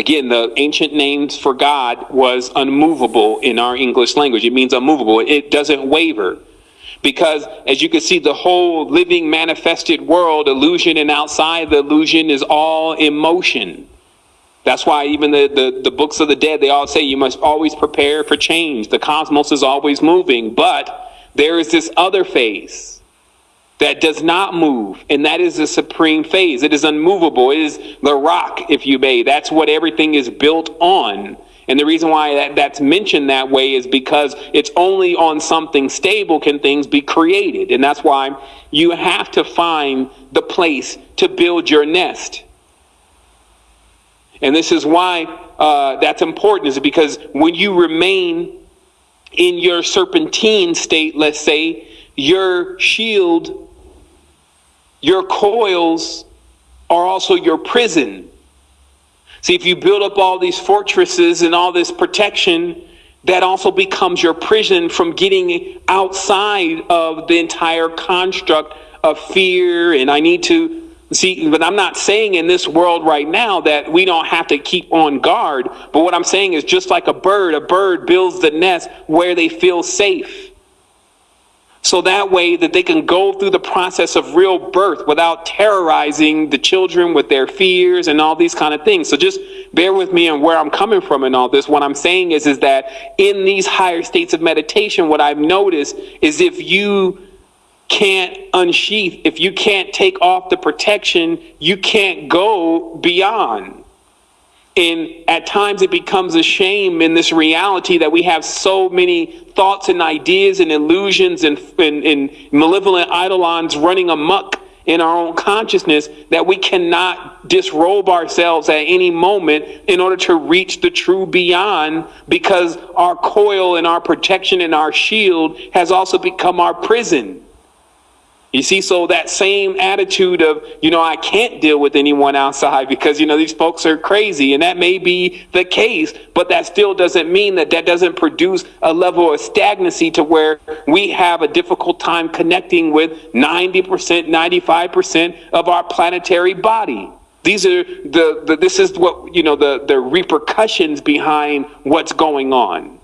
Again, the ancient names for God was unmovable in our English language. It means unmovable. It doesn't waver. Because as you can see, the whole living manifested world, illusion and outside the illusion is all emotion. That's why even the, the, the, books of the dead, they all say you must always prepare for change. The cosmos is always moving, but there is this other phase that does not move, and that is the supreme phase. It is unmovable. It is the rock, if you may. That's what everything is built on. And the reason why that, that's mentioned that way is because it's only on something stable can things be created. And that's why you have to find the place to build your nest. And this is why uh, that's important, is because when you remain in your serpentine state, let's say, your shield, your coils are also your prison. See, if you build up all these fortresses and all this protection, that also becomes your prison from getting outside of the entire construct of fear. And I need to see, but I'm not saying in this world right now that we don't have to keep on guard. But what I'm saying is just like a bird, a bird builds the nest where they feel safe. So that way that they can go through the process of real birth without terrorizing the children with their fears and all these kind of things. So just bear with me and where I'm coming from and all this. What I'm saying is, is that in these higher states of meditation, what I've noticed is if you can't unsheath, if you can't take off the protection, you can't go beyond. And at times it becomes a shame in this reality that we have so many thoughts and ideas and illusions and, and, and malevolent eidolons running amuck in our own consciousness that we cannot disrobe ourselves at any moment in order to reach the true beyond because our coil and our protection and our shield has also become our prison. You see, so that same attitude of, you know, I can't deal with anyone outside because, you know, these folks are crazy. And that may be the case, but that still doesn't mean that that doesn't produce a level of stagnancy to where we have a difficult time connecting with 90%, 95% of our planetary body. These are the, the this is what, you know, the, the repercussions behind what's going on.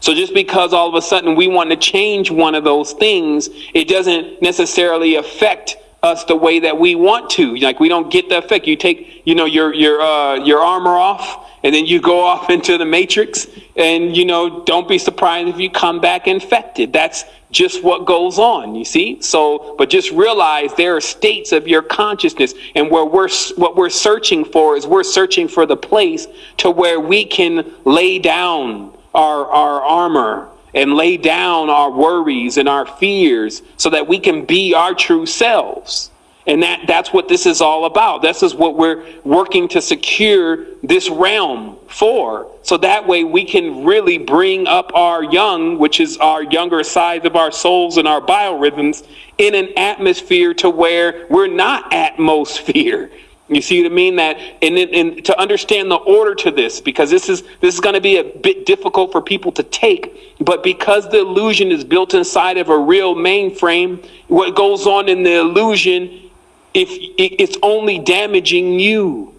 So just because all of a sudden we want to change one of those things, it doesn't necessarily affect us the way that we want to. Like we don't get the effect. You take, you know, your your uh, your armor off, and then you go off into the matrix, and you know, don't be surprised if you come back infected. That's just what goes on. You see. So, but just realize there are states of your consciousness, and where we're what we're searching for is we're searching for the place to where we can lay down our, our armor and lay down our worries and our fears so that we can be our true selves. And that, that's what this is all about. This is what we're working to secure this realm for. So that way we can really bring up our young, which is our younger side of our souls and our biorhythms, in an atmosphere to where we're not atmosphere. You see what I mean? That and, and to understand the order to this, because this is this is going to be a bit difficult for people to take. But because the illusion is built inside of a real mainframe, what goes on in the illusion, if it's only damaging you,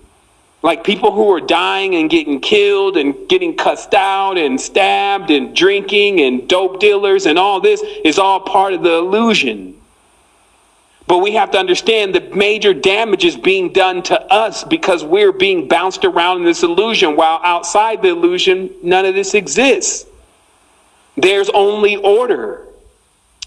like people who are dying and getting killed and getting cussed out and stabbed and drinking and dope dealers and all this is all part of the illusion. But we have to understand the major damage is being done to us because we're being bounced around in this illusion, while outside the illusion, none of this exists. There's only order.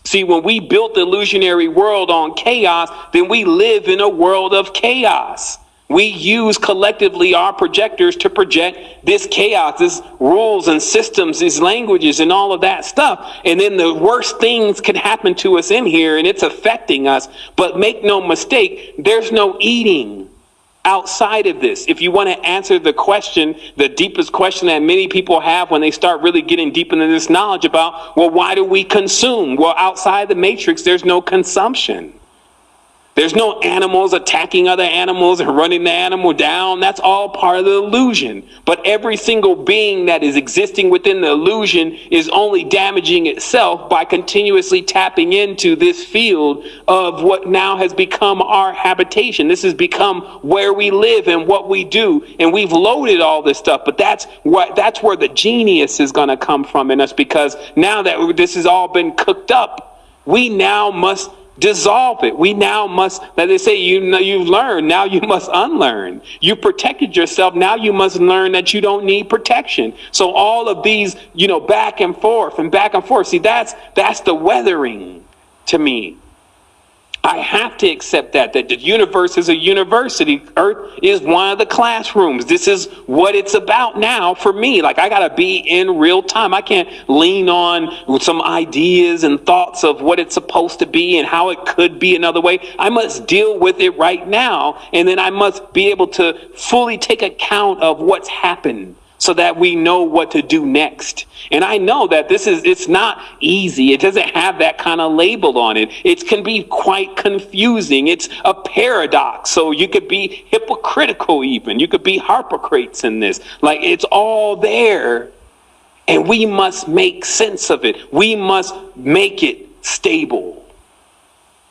See, when we built the illusionary world on chaos, then we live in a world of chaos. We use collectively our projectors to project this chaos, this rules and systems, these languages, and all of that stuff. And then the worst things can happen to us in here, and it's affecting us. But make no mistake, there's no eating outside of this. If you want to answer the question, the deepest question that many people have when they start really getting deep into this knowledge about, well, why do we consume? Well, outside the matrix, there's no consumption. There's no animals attacking other animals and running the animal down. That's all part of the illusion. But every single being that is existing within the illusion is only damaging itself by continuously tapping into this field of what now has become our habitation. This has become where we live and what we do. And we've loaded all this stuff, but that's what that's where the genius is going to come from in us because now that this has all been cooked up, we now must dissolve it. We now must, that they say, you know, you've learned, now you must unlearn. You protected yourself, now you must learn that you don't need protection. So all of these, you know, back and forth and back and forth. See, that's that's the weathering to me. I have to accept that, that the universe is a university. Earth is one of the classrooms. This is what it's about now for me. Like I got to be in real time. I can't lean on some ideas and thoughts of what it's supposed to be and how it could be another way. I must deal with it right now. And then I must be able to fully take account of what's happened so that we know what to do next. And I know that this is, it's not easy. It doesn't have that kind of label on it. It can be quite confusing. It's a paradox. So you could be hypocritical even. You could be hypocrites in this. Like it's all there. And we must make sense of it. We must make it stable.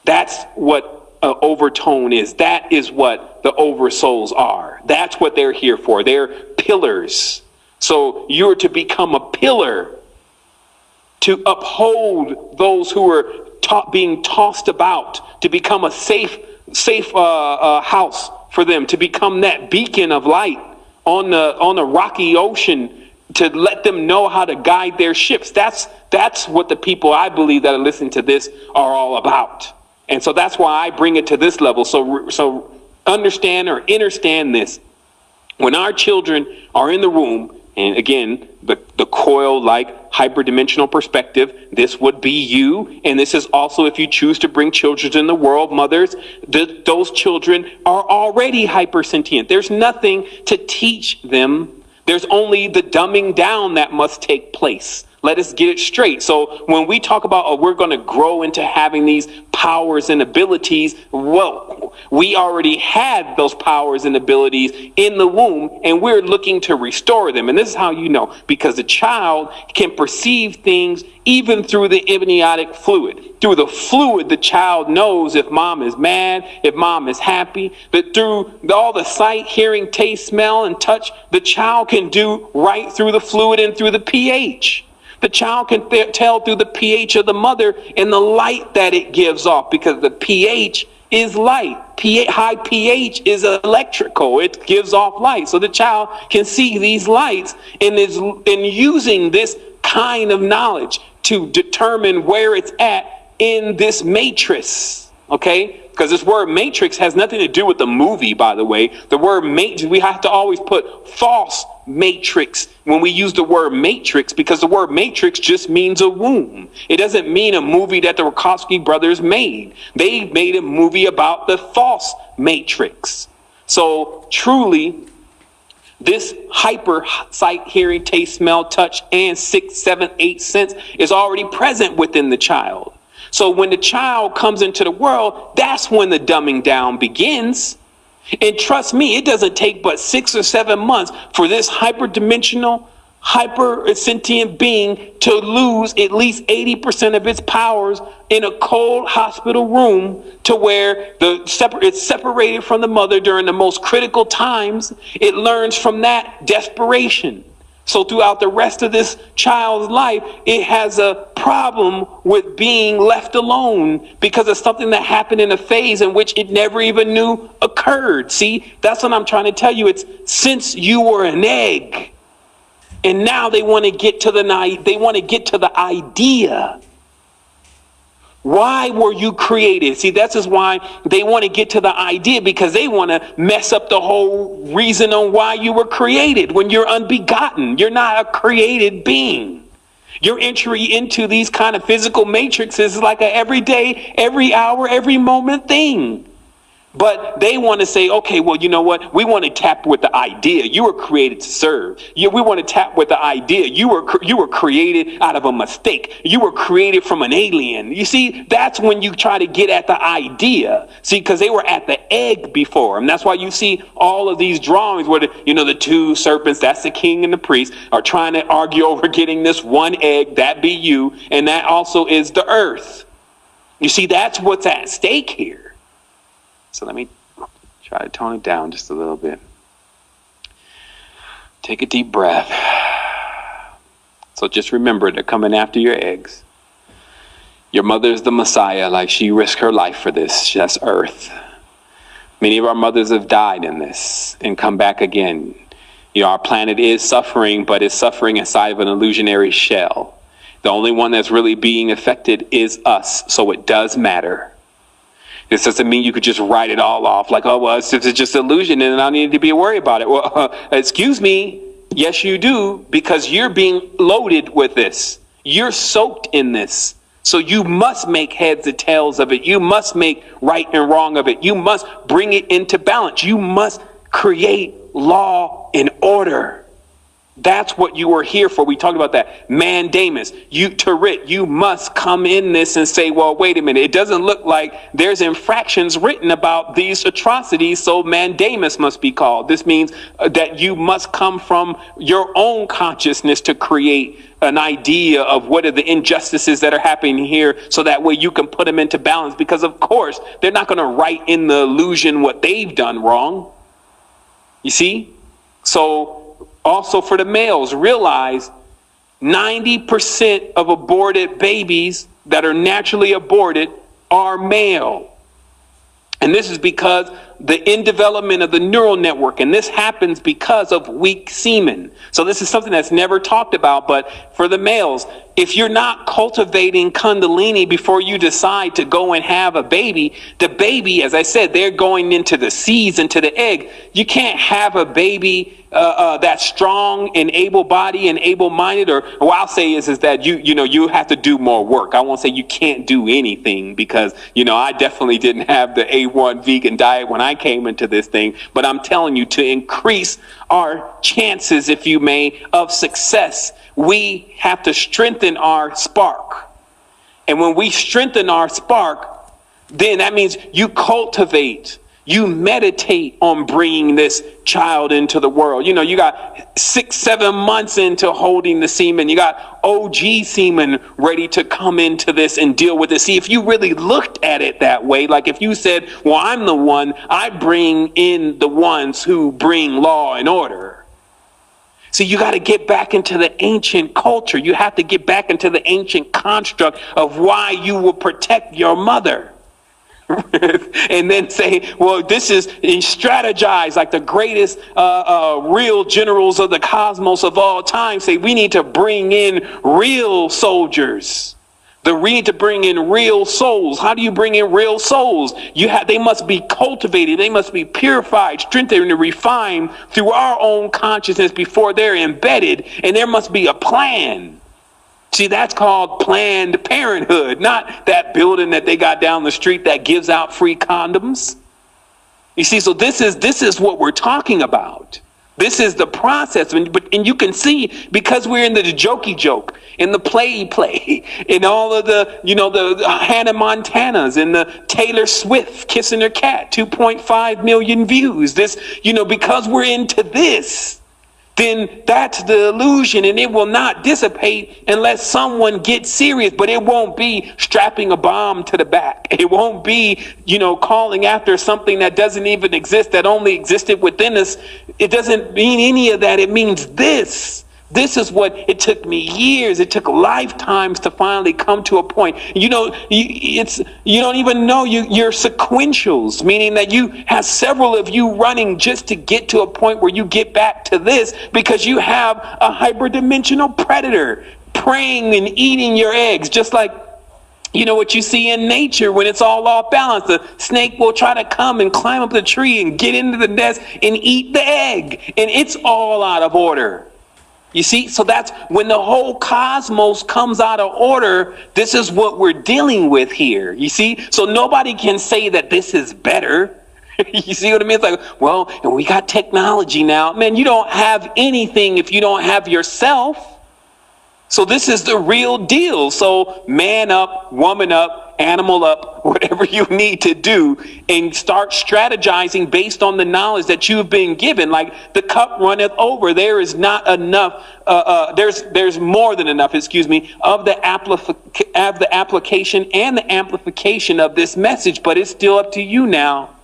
That's what uh, overtone is. That is what the oversouls are. That's what they're here for. They're pillars. So you're to become a pillar to uphold those who are being tossed about, to become a safe, safe uh, uh, house for them, to become that beacon of light on the on the rocky ocean, to let them know how to guide their ships. That's that's what the people I believe that are listening to this are all about. And so that's why I bring it to this level. So so understand or understand this. When our children are in the womb, and again, the, the coil like hyperdimensional perspective, this would be you. And this is also if you choose to bring children in the world, mothers, the, those children are already hypersentient. There's nothing to teach them. There's only the dumbing down that must take place. Let us get it straight. So when we talk about, oh, we're going to grow into having these powers and abilities, well, we already had those powers and abilities in the womb, and we're looking to restore them. And this is how you know, because the child can perceive things even through the amniotic fluid. Through the fluid, the child knows if mom is mad, if mom is happy. But through all the sight, hearing, taste, smell, and touch, the child can do right through the fluid and through the pH. The child can th- tell through the pH of the mother and the light that it gives off because the pH is light. high pH is electrical. It gives off light. So the child can see these lights and is in using this kind of knowledge to determine where it's at in this matrix. Okay? because this word matrix has nothing to do with the movie, by the way. The word matrix, we have to always put false matrix when we use the word matrix because the word matrix just means a womb. It doesn't mean a movie that the Wachowski brothers made. They made a movie about the false matrix. So truly, this hyper sight, hearing, taste, smell, touch, and six, seven, eight sense is already present within the child. So when the child comes into the world, that's when the dumbing down begins. And trust me, it doesn't take but six or seven months for this hyperdimensional, hyper sentient being to lose at least 80% of its powers in a cold hospital room to where the separ- it's separated from the mother during the most critical times. It learns from that desperation. So throughout the rest of this child's life, it has a problem with being left alone because of something that happened in a phase in which it never even knew occurred. See, that's what I'm trying to tell you. It's since you were an egg, and now they want to get to the night they want to get to the idea why were you created? See, that's just why they want to get to the idea because they want to mess up the whole reason on why you were created when you're unbegotten. You're not a created being. Your entry into these kind of physical matrices is like a everyday, every hour, every moment thing. But they want to say, okay, well, you know what? We want to tap with the idea. You were created to serve. You, we want to tap with the idea. You were you were created out of a mistake. You were created from an alien. You see, that's when you try to get at the idea. See, because they were at the egg before, and that's why you see all of these drawings where the, you know the two serpents, that's the king and the priest, are trying to argue over getting this one egg. That be you, and that also is the earth. You see, that's what's at stake here. So let me try to tone it down just a little bit. Take a deep breath. So just remember, they're coming after your eggs. Your mother is the Messiah, like she risked her life for this. That's earth. Many of our mothers have died in this and come back again. You know, our planet is suffering, but it's suffering inside of an illusionary shell. The only one that's really being affected is us, so it does matter. This doesn't mean you could just write it all off like, oh, well, it's just illusion and I don't need to be worried about it. Well, uh, excuse me. Yes, you do, because you're being loaded with this. You're soaked in this. So you must make heads and tails of it. You must make right and wrong of it. You must bring it into balance. You must create law and order. That's what you are here for. We talked about that. Mandamus, you Tarit, you must come in this and say, well, wait a minute. It doesn't look like there's infractions written about these atrocities, so mandamus must be called. This means uh, that you must come from your own consciousness to create an idea of what are the injustices that are happening here so that way you can put them into balance because of course they're not going to write in the illusion what they've done wrong. You see? So also for the males, realize 90% of aborted babies that are naturally aborted are male. And this is because the in development of the neural network, and this happens because of weak semen. So this is something that's never talked about, but for the males, if you're not cultivating kundalini before you decide to go and have a baby, the baby, as I said, they're going into the seeds, into the egg. You can't have a baby uh, uh, strong and able-bodied and able-minded, or what I'll say is, is that you, you know, you have to do more work. I won't say you can't do anything because, you know, I definitely didn't have the A1 vegan diet when I came into this thing, but I'm telling you to increase our chances, if you may, of success we have to strengthen our spark. And when we strengthen our spark, then that means you cultivate, you meditate on bringing this child into the world. You know, you got six, seven months into holding the semen. You got OG semen ready to come into this and deal with it. See, if you really looked at it that way, like if you said, well, I'm the one, I bring in the ones who bring law and order See, you got to get back into the ancient culture. You have to get back into the ancient construct of why you will protect your mother. and then say, well, this is strategize like the greatest uh, uh, real generals of the cosmos of all time. Say, we need to bring in real soldiers. The need to bring in real souls. How do you bring in real souls? You have they must be cultivated, they must be purified, strengthened, and refined through our own consciousness before they're embedded, and there must be a plan. See, that's called planned parenthood, not that building that they got down the street that gives out free condoms. You see, so this is this is what we're talking about. This is the process. And, but, and you can see because we're in the jokey joke, in the play play, in all of the, you know, the, the Hannah Montanas and the Taylor Swift kissing her cat, 2.5 million views. This, you know, because we're into this, then that's the illusion and it will not dissipate unless someone gets serious. But it won't be strapping a bomb to the back. It won't be you know calling after something that doesn't even exist that only existed within us. It doesn't mean any of that. It means this this is what it took me years. It took lifetimes to finally come to a point. You know, it's you don't even know you you're sequentials, meaning that you have several of you running just to get to a point where you get back to this because you have a hyperdimensional predator preying and eating your eggs, just like you know what you see in nature when it's all off balance. The snake will try to come and climb up the tree and get into the nest and eat the egg, and it's all out of order. You see, so that's when the whole cosmos comes out of order. This is what we're dealing with here. You see, so nobody can say that this is better. you see what I mean? It's like, well, we got technology now. Man, you don't have anything if you don't have yourself. So this is the real deal. So man up, woman up, animal up, whatever you need to do, and start strategizing based on the knowledge that you've been given. Like the cup runneth over. There is not enough. Uh, uh, there's there's more than enough. Excuse me of the applica- of the application and the amplification of this message. But it's still up to you now.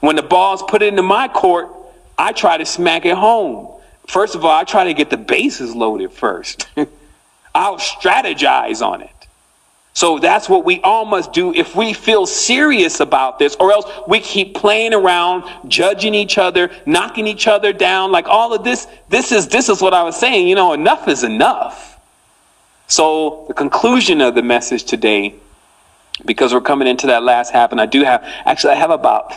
When the ball's put into my court, I try to smack it home. First of all, I try to get the bases loaded first. I'll strategize on it. So that's what we all must do if we feel serious about this, or else we keep playing around, judging each other, knocking each other down. Like all of this, this is this is what I was saying. You know, enough is enough. So the conclusion of the message today, because we're coming into that last half, and I do have actually I have about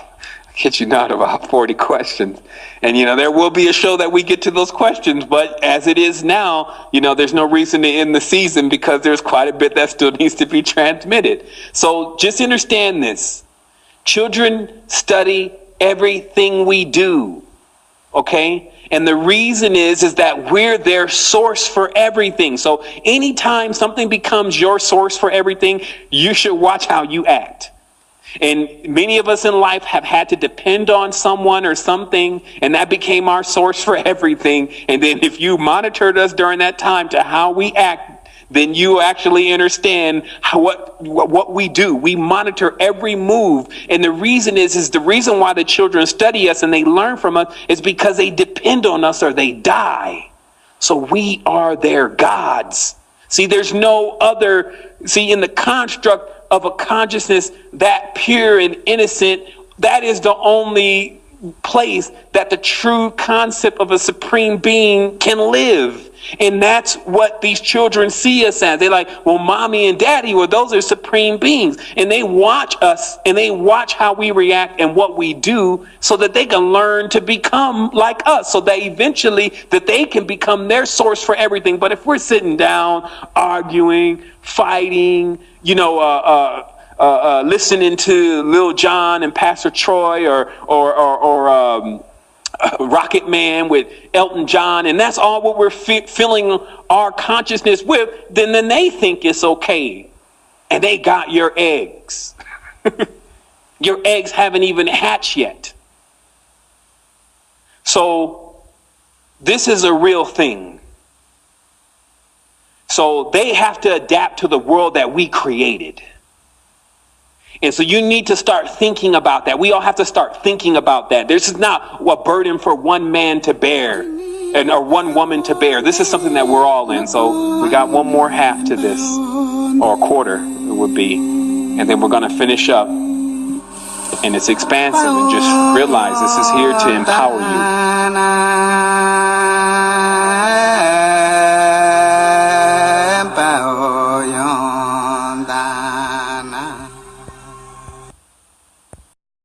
kid you not, about 40 questions. And, you know, there will be a show that we get to those questions, but as it is now, you know, there's no reason to end the season because there's quite a bit that still needs to be transmitted. So just understand this. Children study everything we do. Okay? And the reason is, is that we're their source for everything. So anytime something becomes your source for everything, you should watch how you act. And many of us in life have had to depend on someone or something, and that became our source for everything. And then if you monitored us during that time to how we act, then you actually understand how, what, what we do. We monitor every move. And the reason is, is the reason why the children study us and they learn from us is because they depend on us or they die. So we are their gods. See, there's no other, see, in the construct of a consciousness that pure and innocent, that is the only place that the true concept of a supreme being can live. And that's what these children see us as. They're like, well, mommy and daddy, well, those are supreme beings. And they watch us and they watch how we react and what we do so that they can learn to become like us. So that eventually that they can become their source for everything. But if we're sitting down, arguing, fighting, you know, uh, uh, uh, uh, listening to Lil Jon and Pastor Troy or or or, or um, Uh, Rocket Man with Elton John, and that's all what we're fi- filling our consciousness with, then then they think it's okay, and they got your eggs. your eggs haven't even hatched yet. So this is a real thing. So they have to adapt to the world that we created. And so you need to start thinking about that. We all have to start thinking about that. This is not a burden for one man to bear and or one woman to bear. This is something that we're all in. So we got one more half to this, or a quarter it would be, and then we're going to finish up. And it's expansive, and just realize this is here to empower you.